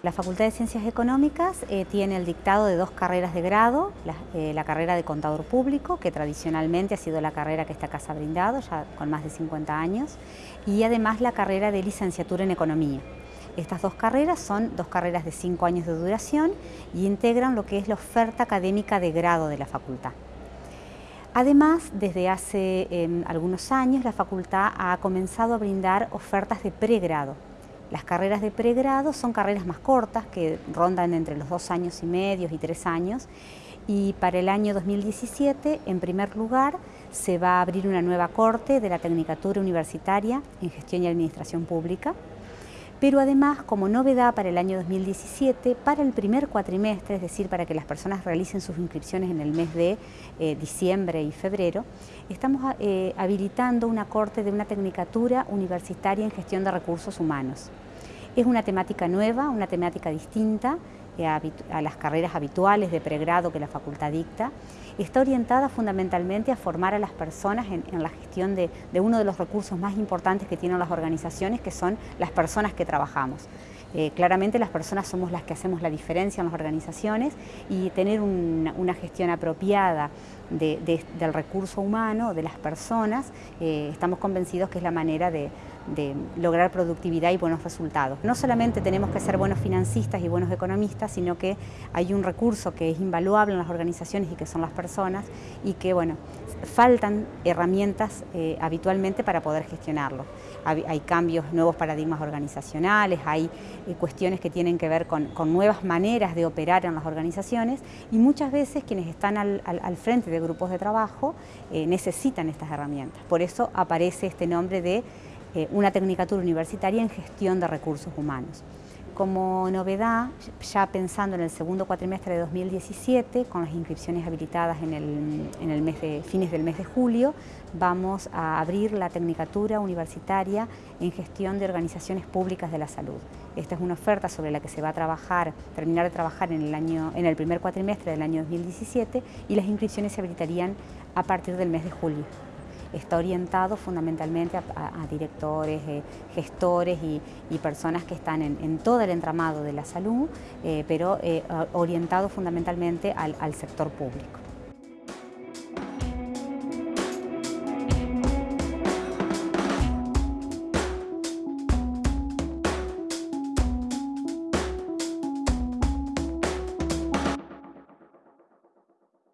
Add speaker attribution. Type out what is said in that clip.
Speaker 1: La Facultad de Ciencias Económicas eh, tiene el dictado de dos carreras de grado, eh, la, carrera de contador público, que tradicionalmente ha sido la carrera que esta casa ha brindado, ya con más de 50 años, y además la carrera de licenciatura en economía. Estas dos carreras son dos carreras de cinco años de duración y integran lo que es la oferta académica de grado de la facultad. Además, desde hace em, algunos años la facultad ha comenzado a brindar ofertas de pregrado, las carreras de pregrado son carreras más cortas, que rondan entre los dos años y medio y tres años, y para el año 2017, en primer lugar, se va a abrir una nueva corte de la Tecnicatura Universitaria en Gestión y Administración Pública, pero además, como novedad para el año 2017, para el primer cuatrimestre, es decir, para que las personas realicen sus inscripciones en el mes de eh, diciembre y febrero, estamos eh, habilitando una corte de una tecnicatura universitaria en gestión de recursos humanos. Es una temática nueva, una temática distinta, a, las carreras habituales de pregrado que la facultad dicta, está orientada fundamentalmente a formar a las personas en, la gestión de, uno de los recursos más importantes que tienen las organizaciones, que son las personas que trabajamos. Eh, claramente las personas somos las que hacemos la diferencia en las organizaciones y tener una, gestión apropiada del recurso humano, de las personas, eh, estamos convencidos que es la manera de, lograr productividad y buenos resultados. No solamente tenemos que ser buenos financistas y buenos economistas, sino que hay un recurso que es invaluable en las organizaciones y que son las personas y que, bueno, faltan herramientas eh, habitualmente para poder gestionarlo. Hay, cambios, nuevos paradigmas organizacionales, hay eh, cuestiones que tienen que ver con, nuevas maneras de operar en las organizaciones y muchas veces quienes están al, frente de grupos de trabajo eh, necesitan estas herramientas. Por eso aparece este nombre de eh, una tecnicatura universitaria en gestión de recursos humanos. Como novedad, ya pensando en el segundo cuatrimestre de 2017, con las inscripciones habilitadas en el, mes de, fines del mes de julio, vamos a abrir la Tecnicatura Universitaria en Gestión de Organizaciones Públicas de la Salud. Esta es una oferta sobre la que se va a trabajar, terminar de trabajar en el, en el primer cuatrimestre del año 2017 y las inscripciones se habilitarían a partir del mes de julio está orientado fundamentalmente a, directores, eh, gestores y, personas que están en, todo el entramado de la salud, eh, pero eh, orientado fundamentalmente al sector público.